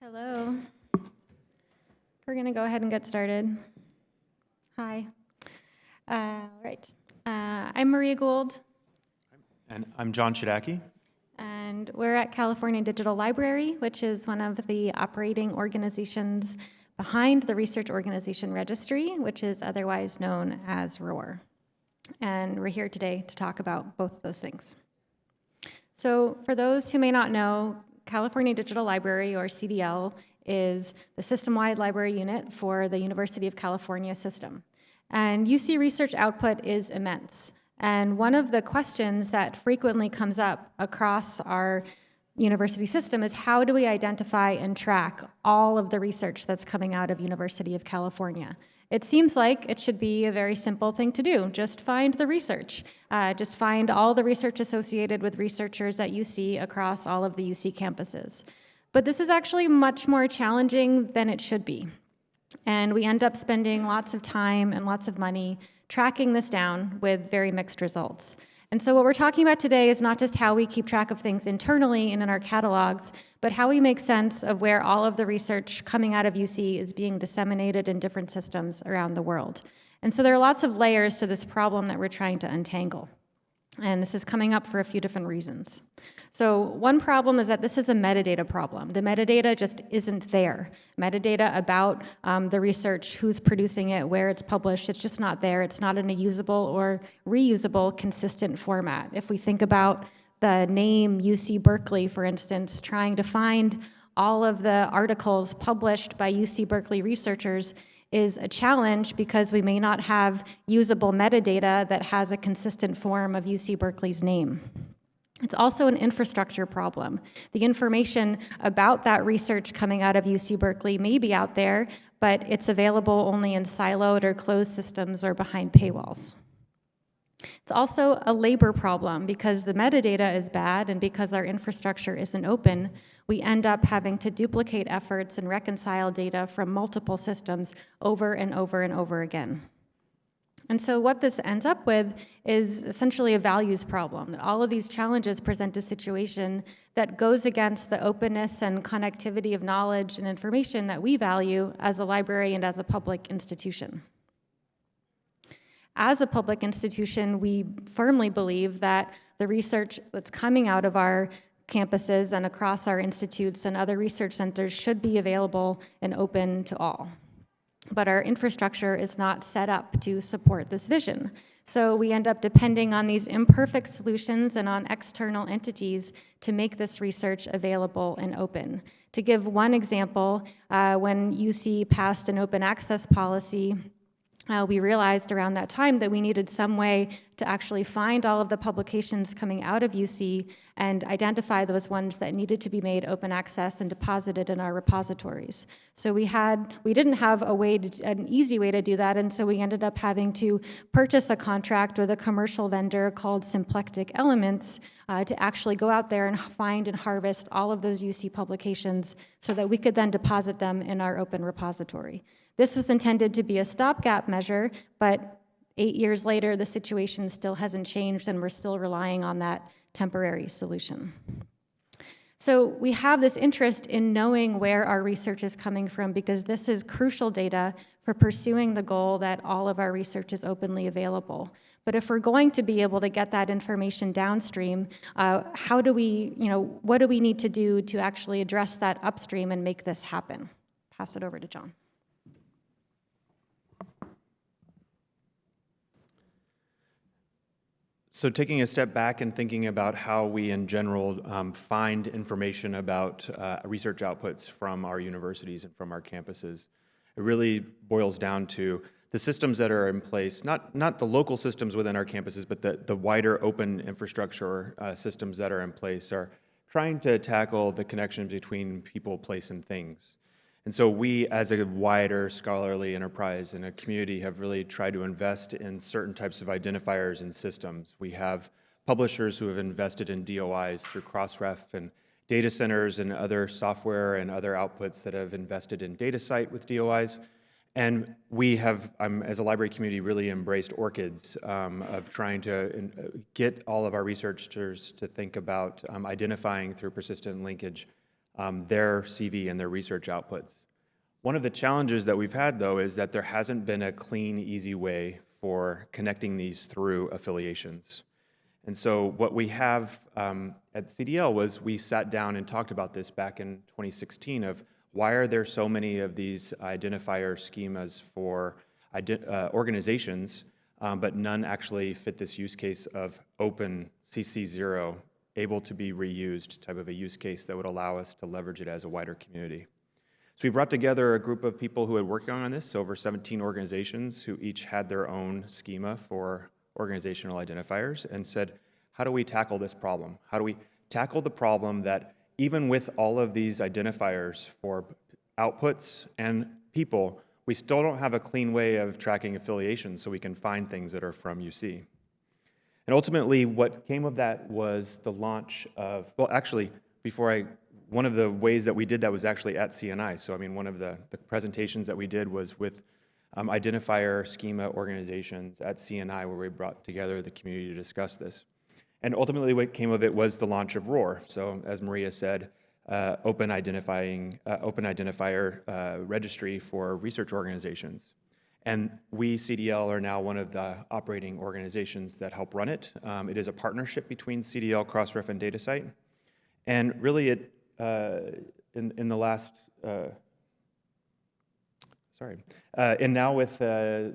Hello. We're going to go ahead and get started. Hi. Uh, right. Uh, I'm Maria Gould, And I'm John Chodacki. and we're at California Digital Library, which is one of the operating organizations behind the Research Organization Registry, which is otherwise known as ROR. And we're here today to talk about both of those things. So for those who may not know, California Digital Library, or CDL, is the system-wide library unit for the University of California system. And UC research output is immense. And one of the questions that frequently comes up across our university system is how do we identify and track all of the research that's coming out of University of California? It seems like it should be a very simple thing to do. Just find the research. Uh, just find all the research associated with researchers at UC across all of the UC campuses. But this is actually much more challenging than it should be. And we end up spending lots of time and lots of money tracking this down with very mixed results. And so what we're talking about today is not just how we keep track of things internally and in our catalogs, but how we make sense of where all of the research coming out of UC is being disseminated in different systems around the world. And so there are lots of layers to this problem that we're trying to untangle. And this is coming up for a few different reasons. So one problem is that this is a metadata problem. The metadata just isn't there. Metadata about um, the research, who's producing it, where it's published, it's just not there. It's not in a usable or reusable consistent format. If we think about the name UC Berkeley, for instance, trying to find all of the articles published by UC Berkeley researchers is a challenge because we may not have usable metadata that has a consistent form of UC Berkeley's name. It's also an infrastructure problem. The information about that research coming out of UC Berkeley may be out there, but it's available only in siloed or closed systems or behind paywalls. It's also a labor problem because the metadata is bad and because our infrastructure isn't open, we end up having to duplicate efforts and reconcile data from multiple systems over and over and over again. And so what this ends up with is essentially a values problem, that all of these challenges present a situation that goes against the openness and connectivity of knowledge and information that we value as a library and as a public institution. As a public institution, we firmly believe that the research that's coming out of our campuses and across our institutes and other research centers should be available and open to all. But our infrastructure is not set up to support this vision. So we end up depending on these imperfect solutions and on external entities to make this research available and open. To give one example, uh, when UC passed an open access policy, uh, we realized around that time that we needed some way to actually find all of the publications coming out of UC and identify those ones that needed to be made open access and deposited in our repositories. So we had, we didn't have a way, to, an easy way to do that, and so we ended up having to purchase a contract with a commercial vendor called Symplectic Elements uh, to actually go out there and find and harvest all of those UC publications so that we could then deposit them in our open repository. This was intended to be a stopgap measure, but eight years later, the situation still hasn't changed and we're still relying on that temporary solution. So we have this interest in knowing where our research is coming from because this is crucial data for pursuing the goal that all of our research is openly available. But if we're going to be able to get that information downstream, uh, how do we, you know, what do we need to do to actually address that upstream and make this happen? Pass it over to John. So taking a step back and thinking about how we in general um, find information about uh, research outputs from our universities and from our campuses, it really boils down to the systems that are in place, not, not the local systems within our campuses, but the, the wider open infrastructure uh, systems that are in place are trying to tackle the connections between people, place, and things. And so we, as a wider scholarly enterprise and a community, have really tried to invest in certain types of identifiers and systems. We have publishers who have invested in DOIs through Crossref and data centers and other software and other outputs that have invested in DataCite with DOIs. And we have, um, as a library community, really embraced ORCIDs um, of trying to uh, get all of our researchers to think about um, identifying through persistent linkage um, their CV and their research outputs. One of the challenges that we've had, though, is that there hasn't been a clean, easy way for connecting these through affiliations. And so what we have um, at CDL was we sat down and talked about this back in 2016 of why are there so many of these identifier schemas for uh, organizations, um, but none actually fit this use case of open CC0, able to be reused type of a use case that would allow us to leverage it as a wider community. So we brought together a group of people who had worked on this, over 17 organizations who each had their own schema for organizational identifiers and said, how do we tackle this problem? How do we tackle the problem that even with all of these identifiers for outputs and people, we still don't have a clean way of tracking affiliations so we can find things that are from UC. And ultimately, what came of that was the launch of, well, actually, before I, one of the ways that we did that was actually at CNI. So, I mean, one of the, the presentations that we did was with um, identifier schema organizations at CNI, where we brought together the community to discuss this. And ultimately, what came of it was the launch of ROR. So, as Maria said, uh, open identifying, uh, open identifier uh, registry for research organizations. And we, CDL, are now one of the operating organizations that help run it. Um, it is a partnership between CDL, Crossref, and DataCite. And really, it uh, in, in the last, uh, sorry, uh, and now with, uh,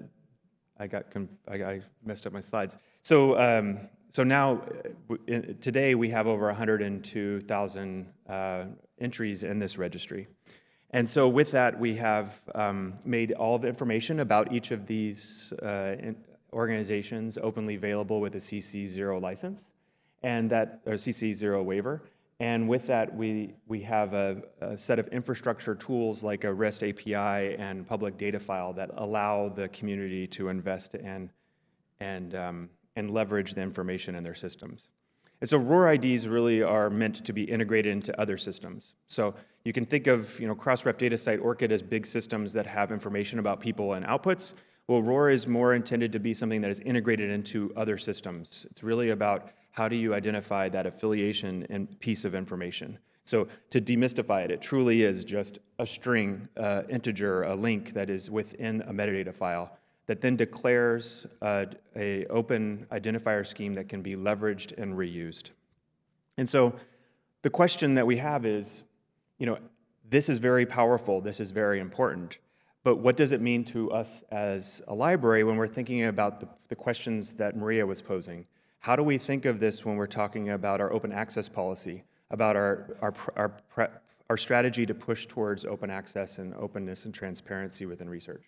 I got, I, I, messed up my slides. So, um, so now, uh, today we have over 102,000 uh, entries in this registry. And so with that, we have um, made all the information about each of these uh, organizations openly available with a CC0 license and that, or CC0 waiver. And with that, we, we have a, a, set of infrastructure tools like a REST API and public data file that allow the community to invest in and, um, and leverage the information in their systems. And so ROR IDs really are meant to be integrated into other systems. So you can think of you know, Crossref DataCite, ORCID as big systems that have information about people and outputs. Well, ROR is more intended to be something that is integrated into other systems. It's really about how do you identify that affiliation and piece of information. So to demystify it, it truly is just a string, uh, integer, a link that is within a metadata file that then declares uh, a open identifier scheme that can be leveraged and reused. And so the question that we have is, you know, this is very powerful, this is very important, but what does it mean to us as a library when we're thinking about the, the questions that Maria was posing? How do we think of this when we're talking about our open access policy, about our, our, our, our strategy to push towards open access and openness and transparency within research?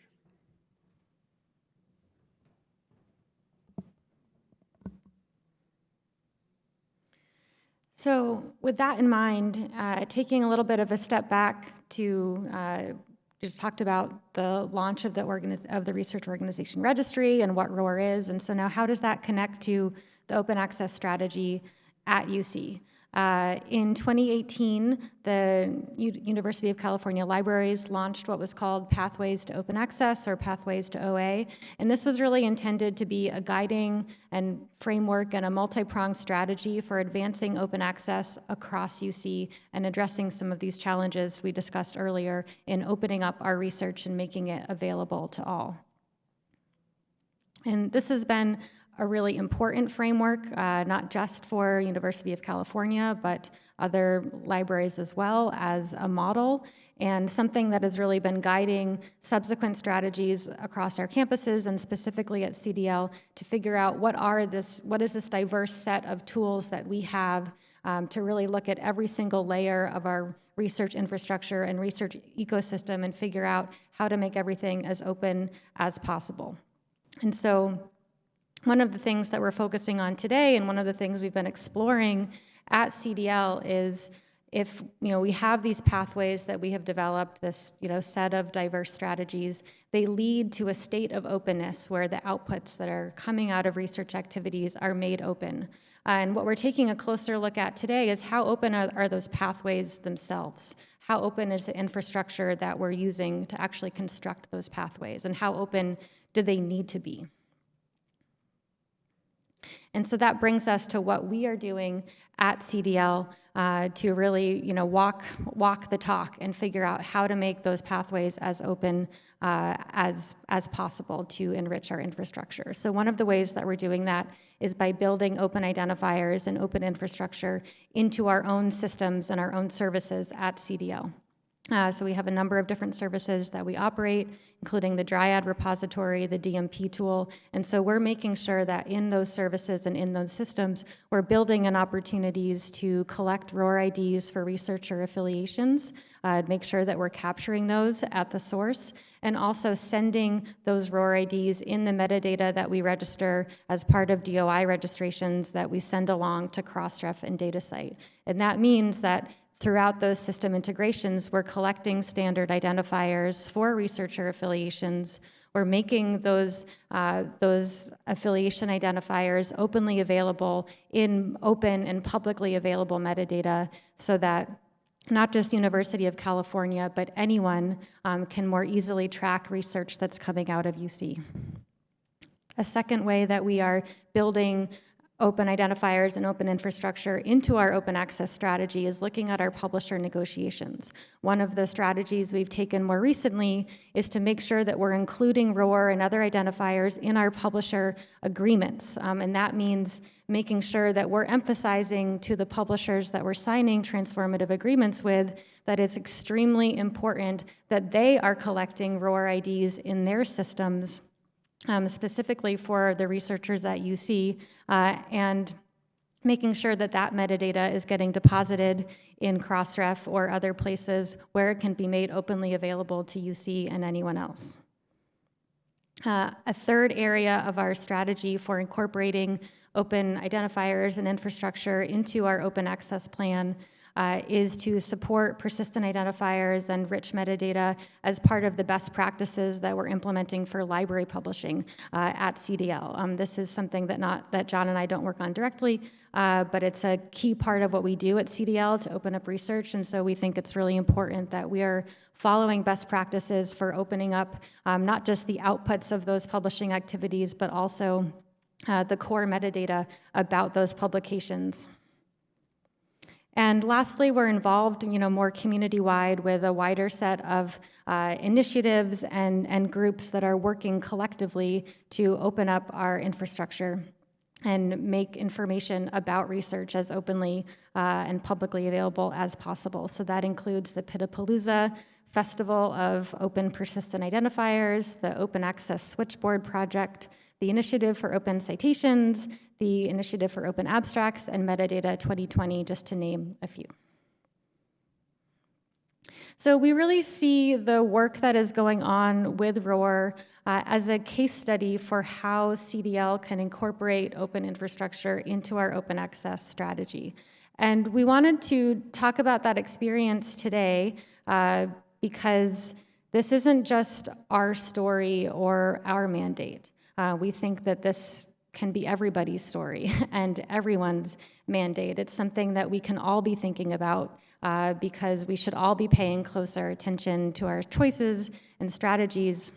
So with that in mind, uh, taking a little bit of a step back to uh, just talked about the launch of the, of the research organization registry and what ROR is. And so now how does that connect to the open access strategy at UC. Uh, in 2018, the U University of California Libraries launched what was called Pathways to Open Access or Pathways to OA. And this was really intended to be a guiding and framework and a multi-pronged strategy for advancing open access across UC and addressing some of these challenges we discussed earlier in opening up our research and making it available to all. And this has been a really important framework, uh, not just for University of California, but other libraries as well as a model and something that has really been guiding subsequent strategies across our campuses and specifically at CDL to figure out what are this, what is this diverse set of tools that we have um, to really look at every single layer of our research infrastructure and research ecosystem and figure out how to make everything as open as possible. And so one of the things that we're focusing on today and one of the things we've been exploring at CDL is if you know we have these pathways that we have developed this you know set of diverse strategies they lead to a state of openness where the outputs that are coming out of research activities are made open. Uh, and what we're taking a closer look at today is how open are, are those pathways themselves? How open is the infrastructure that we're using to actually construct those pathways? And how open do they need to be And so that brings us to what we are doing at CDL uh, to really, you know, walk walk the talk and figure out how to make those pathways as open uh, as as possible to enrich our infrastructure. So one of the ways that we're doing that is by building open identifiers and open infrastructure into our own systems and our own services at CDL. Uh, so we have a number of different services that we operate, including the Dryad repository, the DMP tool, and so we're making sure that in those services and in those systems, we're building in opportunities to collect ROR IDs for researcher affiliations, uh, make sure that we're capturing those at the source, and also sending those ROR IDs in the metadata that we register as part of DOI registrations that we send along to Crossref and DataCite. And that means that throughout those system integrations, we're collecting standard identifiers for researcher affiliations. We're making those, uh, those affiliation identifiers openly available in open and publicly available metadata so that not just University of California, but anyone um, can more easily track research that's coming out of UC. A second way that we are building open identifiers and open infrastructure into our open access strategy is looking at our publisher negotiations. One of the strategies we've taken more recently is to make sure that we're including ROR and other identifiers in our publisher agreements. Um, and that means making sure that we're emphasizing to the publishers that we're signing transformative agreements with that it's extremely important that they are collecting ROR IDs in their systems um, specifically for the researchers at UC, uh, and making sure that that metadata is getting deposited in Crossref or other places where it can be made openly available to UC and anyone else. Uh, a third area of our strategy for incorporating open identifiers and infrastructure into our open access plan uh, is to support persistent identifiers and rich metadata as part of the best practices that we're implementing for library publishing uh, at CDL. Um, this is something that not that John and I don't work on directly, uh, but it's a key part of what we do at CDL to open up research, and so we think it's really important that we are following best practices for opening up um, not just the outputs of those publishing activities, but also uh, the core metadata about those publications. And lastly, we're involved, you know, more community-wide with a wider set of uh, initiatives and, and groups that are working collectively to open up our infrastructure and make information about research as openly uh, and publicly available as possible. So that includes the PIDapalooza Festival of Open Persistent Identifiers, the Open Access Switchboard Project, the Initiative for Open Citations, the Initiative for Open Abstracts, and Metadata 2020, just to name a few. So we really see the work that is going on with ROR uh, as a case study for how CDL can incorporate open infrastructure into our open access strategy. And we wanted to talk about that experience today uh, because this isn't just our story or our mandate. Uh, we think that this can be everybody's story and everyone's mandate. It's something that we can all be thinking about uh, because we should all be paying closer attention to our choices and strategies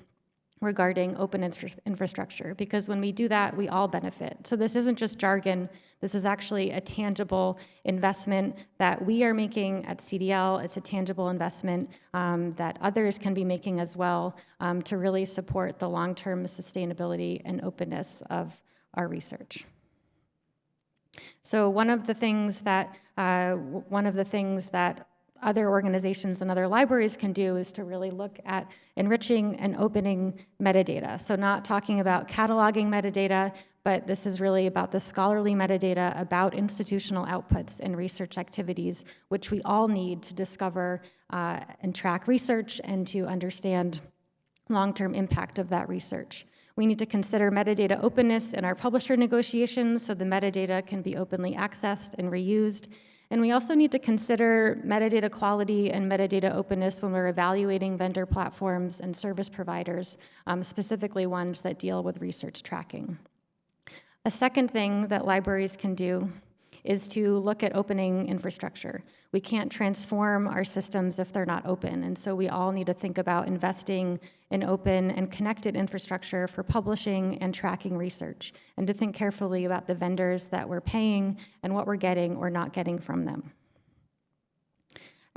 regarding open infrastructure because when we do that, we all benefit. So this isn't just jargon, this is actually a tangible investment that we are making at CDL. It's a tangible investment um, that others can be making as well um, to really support the long-term sustainability and openness of our research. So one of the things that uh, one of the things that other organizations and other libraries can do is to really look at enriching and opening metadata. So not talking about cataloging metadata, but this is really about the scholarly metadata about institutional outputs and research activities, which we all need to discover uh, and track research and to understand long-term impact of that research. We need to consider metadata openness in our publisher negotiations so the metadata can be openly accessed and reused. And we also need to consider metadata quality and metadata openness when we're evaluating vendor platforms and service providers, um, specifically ones that deal with research tracking. A second thing that libraries can do is to look at opening infrastructure. We can't transform our systems if they're not open, and so we all need to think about investing in open and connected infrastructure for publishing and tracking research, and to think carefully about the vendors that we're paying and what we're getting or not getting from them.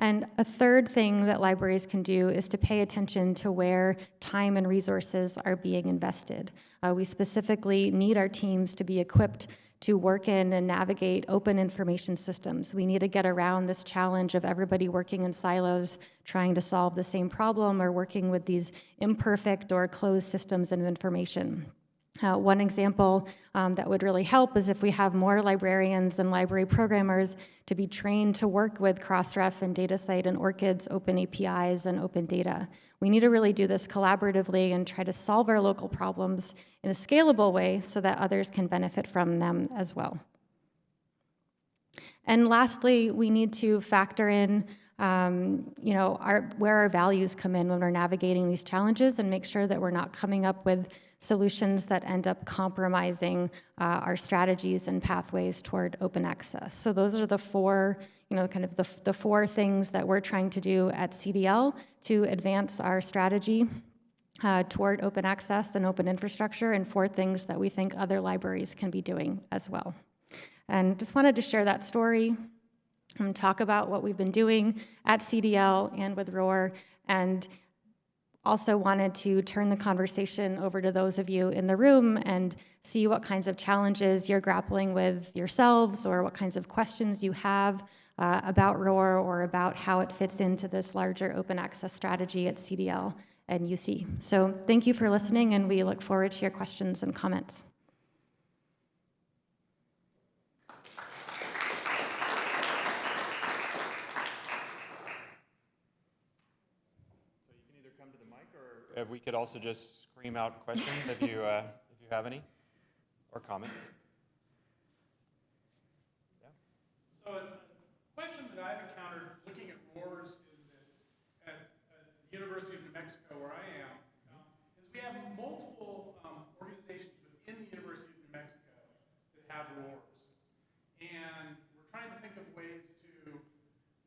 And a third thing that libraries can do is to pay attention to where time and resources are being invested. Uh, we specifically need our teams to be equipped to work in and navigate open information systems. We need to get around this challenge of everybody working in silos, trying to solve the same problem, or working with these imperfect or closed systems of information. Uh, one example um, that would really help is if we have more librarians and library programmers to be trained to work with Crossref and DataCite and ORCID's open APIs and open data. We need to really do this collaboratively and try to solve our local problems in a scalable way so that others can benefit from them as well. And lastly, we need to factor in um, you know, our, where our values come in when we're navigating these challenges and make sure that we're not coming up with solutions that end up compromising uh, our strategies and pathways toward open access. So those are the four, you know, kind of the, the four things that we're trying to do at CDL to advance our strategy uh, toward open access and open infrastructure, and four things that we think other libraries can be doing as well. And just wanted to share that story and talk about what we've been doing at CDL and with ROR, and also wanted to turn the conversation over to those of you in the room and see what kinds of challenges you're grappling with yourselves or what kinds of questions you have uh, about ROR or about how it fits into this larger open access strategy at CDL and UC. So thank you for listening and we look forward to your questions and comments. Uh, we could also just scream out questions if you, uh, if you have any, or comments. Yeah. So a question that I've encountered looking at RORs in the, at, at the University of New Mexico, where I am, um, is we have multiple um, organizations within the University of New Mexico that have RORs. And we're trying to think of ways to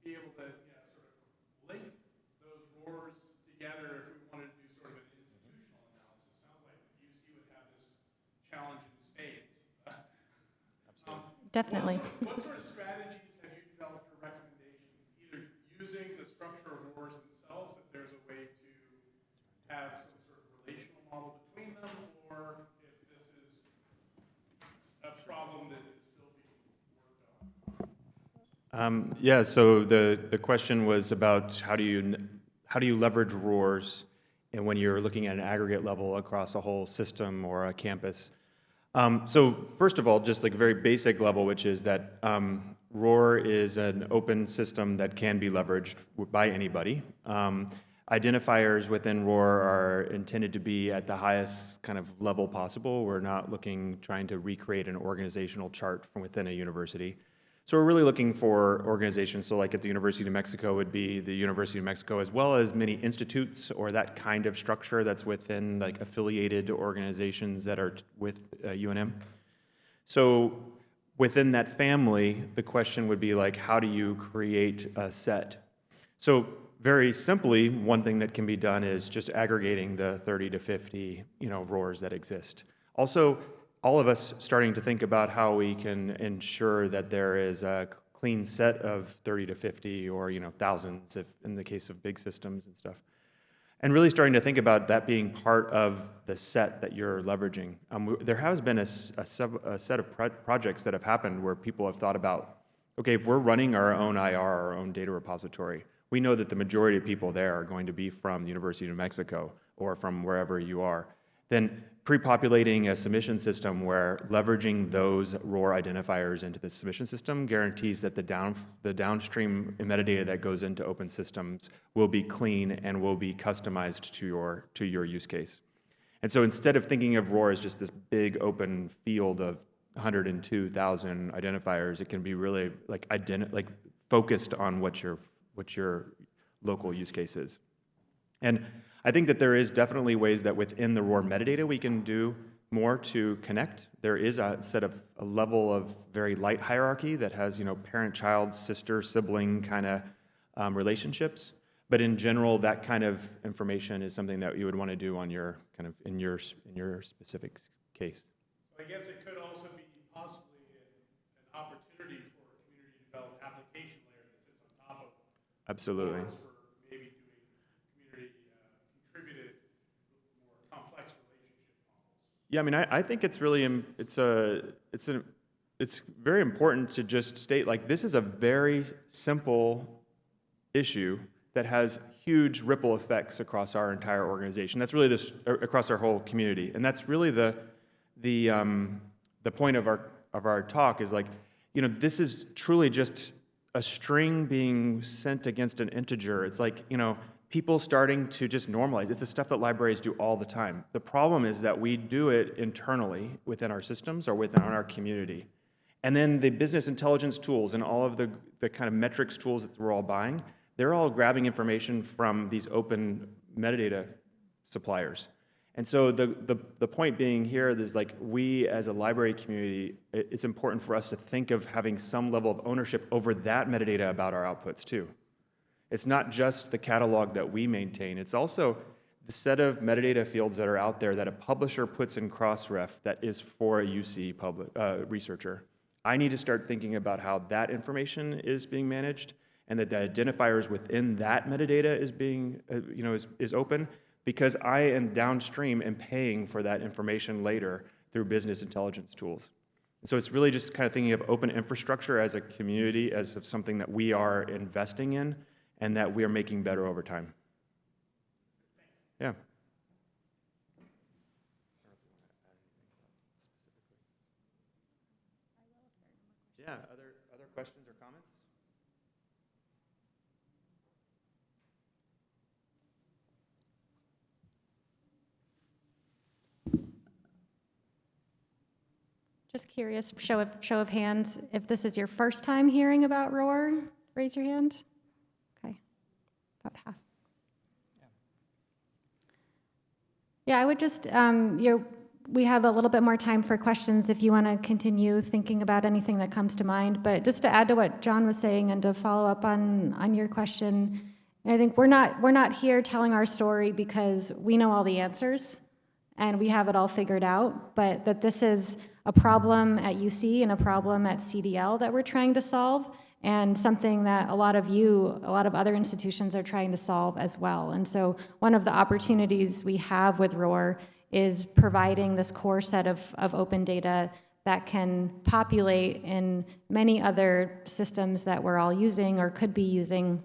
be able to you know, sort of link those RORs together if we wanted to do sort of an institutional analysis. Sounds like the UC would have this challenge in spades. Um, Definitely. what what sort of strategies have you developed or recommendations, either using the structure of RORs themselves, if there's a way to have some sort of relational model between them, or if this is a problem that is still being worked on? Um, yeah, so the, the question was about how do you, how do you leverage RORs and when you're looking at an aggregate level across a whole system or a campus. Um, so first of all, just like a very basic level, which is that um, ROR is an open system that can be leveraged by anybody. Um, identifiers within ROR are intended to be at the highest kind of level possible. We're not looking, trying to recreate an organizational chart from within a university. So we're really looking for organizations, so like at the University of New Mexico would be the University of Mexico, as well as many institutes or that kind of structure that's within like affiliated organizations that are with uh, UNM. So within that family, the question would be like, how do you create a set? So very simply, one thing that can be done is just aggregating the 30 to 50, you know, RORs that exist. Also, all of us starting to think about how we can ensure that there is a clean set of 30 to 50 or, you know, thousands if in the case of big systems and stuff. And really starting to think about that being part of the set that you're leveraging. Um, there has been a, a sub, a set of pro- projects that have happened where people have thought about, okay, if we're running our own IR, our own data repository, we know that the majority of people there are going to be from the University of New Mexico or from wherever you are. Then pre-populating a submission system where leveraging those ROR identifiers into the submission system guarantees that the, down, the downstream metadata that goes into open systems will be clean and will be customized to your, to your use case. And so instead of thinking of ROR as just this big open field of 102,000 identifiers, it can be really like, like focused on what your, what your local use case is. And I think that there is definitely ways that within the ROR metadata we can do more to connect. There is a set of, a level of very light hierarchy that has, you know, parent-child, sister-sibling kind of um, relationships. But in general, that kind of information is something that you would want to do on your, kind of, in your, in your specific case. I guess it could also be possibly an, opportunity for a community to develop application layer that sits on top of Absolutely. RORs for maybe doing community uh, contributed, more complex relationship models. Yeah, I mean, I, I think it's really, it's a, it's a, it's very important to just state, like, this is a very simple issue that has huge ripple effects across our entire organization. That's really this, across our whole community. And that's really the, the, um, the point of our, of our talk is like, you know, this is truly just a string being sent against an integer. It's like, you know, people starting to just normalize. It's the stuff that libraries do all the time. The problem is that we do it internally within our systems or within our community. And then the business intelligence tools and all of the, the kind of metrics tools that we're all buying, they're all grabbing information from these open metadata suppliers. And so the, the, the point being here is like we as a library community, it's important for us to think of having some level of ownership over that metadata about our outputs too. It's not just the catalog that we maintain, it's also the set of metadata fields that are out there that a publisher puts in Crossref that is for a UC public, uh, researcher. I need to start thinking about how that information is being managed and that the identifiers within that metadata is being, uh, you know, is, is open because I am downstream and paying for that information later through business intelligence tools. And so it's really just kind of thinking of open infrastructure as a community, as of something that we are investing in and that we are making better over time. Yeah. Yeah, other, other questions or comments? Just curious, show of, show of hands, if this is your first time hearing about ROR, raise your hand. About half. Yeah, I would just, um, you we have a little bit more time for questions if you want to continue thinking about anything that comes to mind. But just to add to what John was saying and to follow up on, on your question, I think we're not, we're not here telling our story because we know all the answers and we have it all figured out, but that this is a problem at UC and a problem at CDL that we're trying to solve, and something that a lot of you, a lot of other institutions are trying to solve as well. And so one of the opportunities we have with ROR is providing this core set of, of open data that can populate in many other systems that we're all using or could be using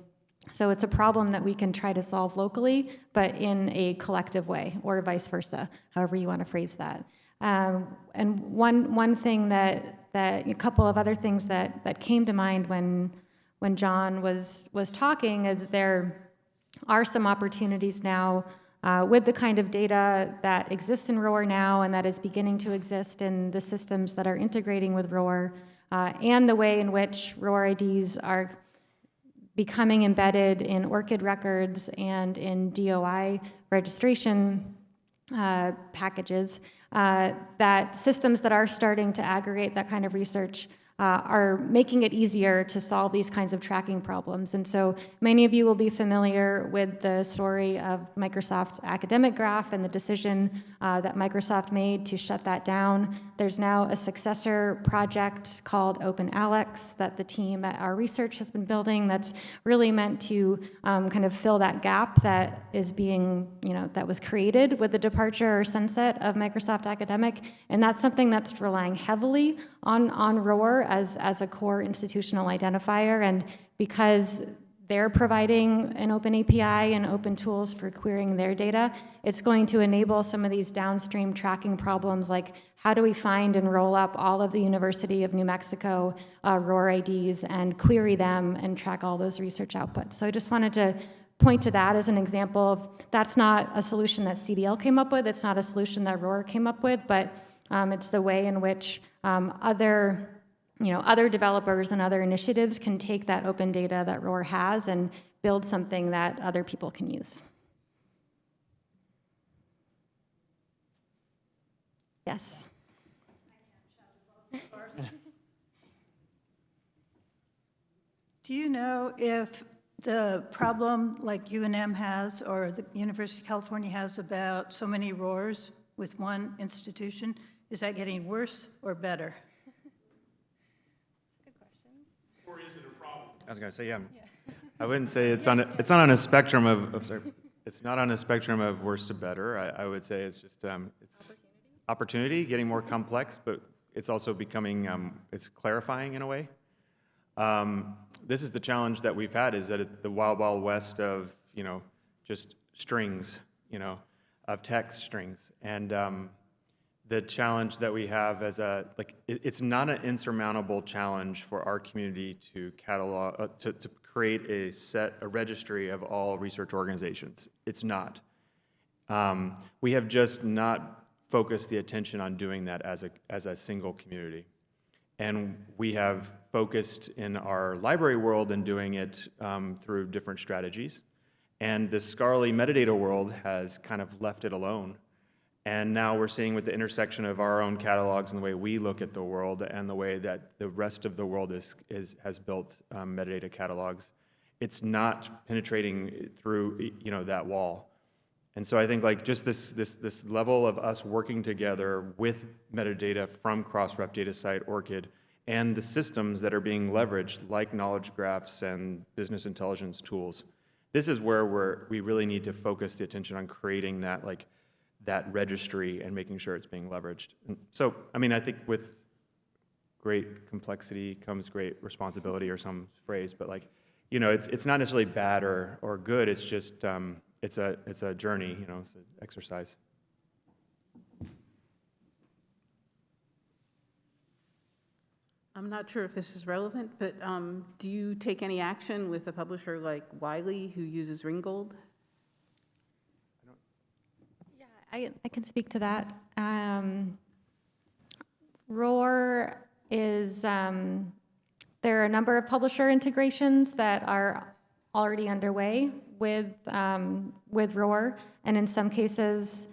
so it's a problem that we can try to solve locally, but in a collective way, or vice versa, however you want to phrase that. Um, and one one thing that that a couple of other things that that came to mind when when John was was talking is there are some opportunities now uh, with the kind of data that exists in ROR now and that is beginning to exist in the systems that are integrating with ROR, uh, and the way in which ROR IDs are becoming embedded in ORCID records and in DOI registration uh, packages, uh, that systems that are starting to aggregate that kind of research uh, are making it easier to solve these kinds of tracking problems. And so many of you will be familiar with the story of Microsoft Academic Graph and the decision uh, that Microsoft made to shut that down. There's now a successor project called OpenAlex that the team at OurResearch has been building that's really meant to um, kind of fill that gap that is being, you know, that was created with the departure or sunset of Microsoft Academic. And that's something that's relying heavily on, on ROR as, as a core institutional identifier. And because they're providing an open API and open tools for querying their data, it's going to enable some of these downstream tracking problems like how do we find and roll up all of the University of New Mexico uh, ROR IDs and query them and track all those research outputs. So I just wanted to point to that as an example of that's not a solution that CDL came up with, it's not a solution that ROR came up with, but um, it's the way in which um, other you know, other developers and other initiatives can take that open data that ROR has and build something that other people can use. Yes. Do you know if the problem like UNM has or the University of California has about so many RORs with one institution, is that getting worse or better? Or is it a problem? I was gonna say, yeah. I wouldn't say it's on, a- it's not on a spectrum of, of, sorry, it's not on a spectrum of worse to better. I, I would say it's just, um, it's opportunity, getting more complex, but it's also becoming, um, it's clarifying in a way. Um, This is the challenge that we've had, is that it's the wild, wild west of, you know, just strings, you know, of text strings. And um, the challenge that we have as a, like, it, it's not an insurmountable challenge for our community to catalog, uh, to, to create a set, a registry of all research organizations. It's not. Um, we have just not focused the attention on doing that as a, as a single community. And we have focused in our library world and doing it um, through different strategies. And the scholarly metadata world has kind of left it alone. And now we're seeing with the intersection of our own catalogs and the way we look at the world and the way that the rest of the world is, is, has built um, metadata catalogs, it's not penetrating through, you know, that wall. And so I think like just this, this, this level of us working together with metadata from Crossref DataCite, ORCID, and the systems that are being leveraged, like knowledge graphs and business intelligence tools, this is where we're, we really need to focus the attention on creating that, like, that registry and making sure it's being leveraged. And so, I mean, I think with great complexity comes great responsibility or some phrase, but like, you know, it's, it's not necessarily bad or, or good, it's just, um, it's a, it's a journey, you know, it's an exercise. I'm not sure if this is relevant, but um, do you take any action with a publisher like Wiley who uses Ringgold? Yeah, I, I can speak to that. Um, ROR is, um, there are a number of publisher integrations that are already underway with, um, with ROR. And in some cases,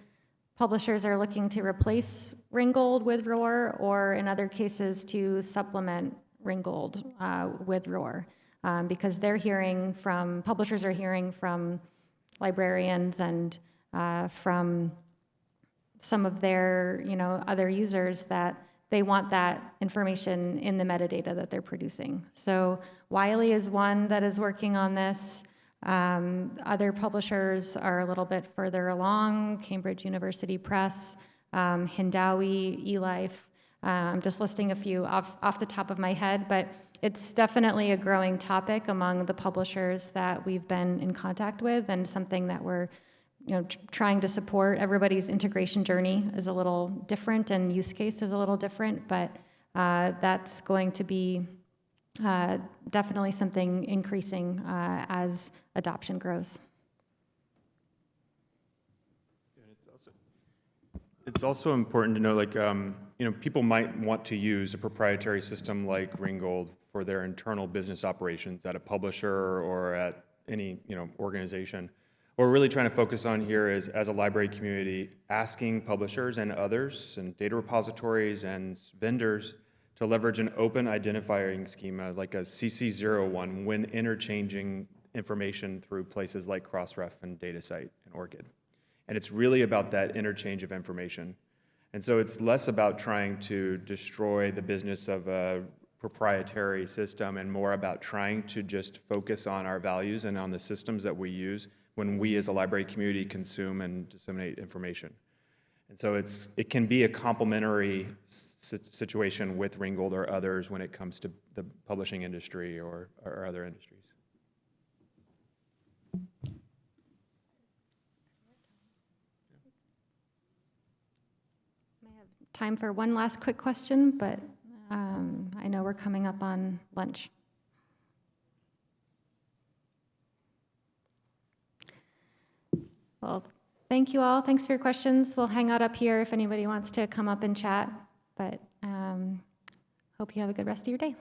publishers are looking to replace Ringgold with ROR, or in other cases, to supplement Ringgold uh, with ROR. Um, because they're hearing from, publishers are hearing from librarians and uh, from some of their, you know, other users that they want that information in the metadata that they're producing. So Wiley is one that is working on this. Um, other publishers are a little bit further along, Cambridge University Press, um, Hindawi, eLife. Uh, I'm just listing a few off, off the top of my head, but it's definitely a growing topic among the publishers that we've been in contact with and something that we're you know, trying to support. Everybody's integration journey is a little different and use case is a little different, but uh, that's going to be uh, definitely something increasing uh, as adoption grows. It's also important to know, like, um, you know, people might want to use a proprietary system like Ringgold for their internal business operations at a publisher or at any, you know, organization. What we're really trying to focus on here is, as a library community, asking publishers and others, and data repositories and vendors to leverage an open identifying schema like a CC01 when interchanging information through places like Crossref and DataCite and ORCID. And it's really about that interchange of information. And so it's less about trying to destroy the business of a proprietary system and more about trying to just focus on our values and on the systems that we use when we as a library community consume and disseminate information. And so it's, it can be a complementary situation with Ringgold or others when it comes to the publishing industry or, or other industries. I have time for one last quick question, but um, I know we're coming up on lunch. Well, thank you all. Thanks for your questions. We'll hang out up here if anybody wants to come up and chat. But um, hope you have a good rest of your day.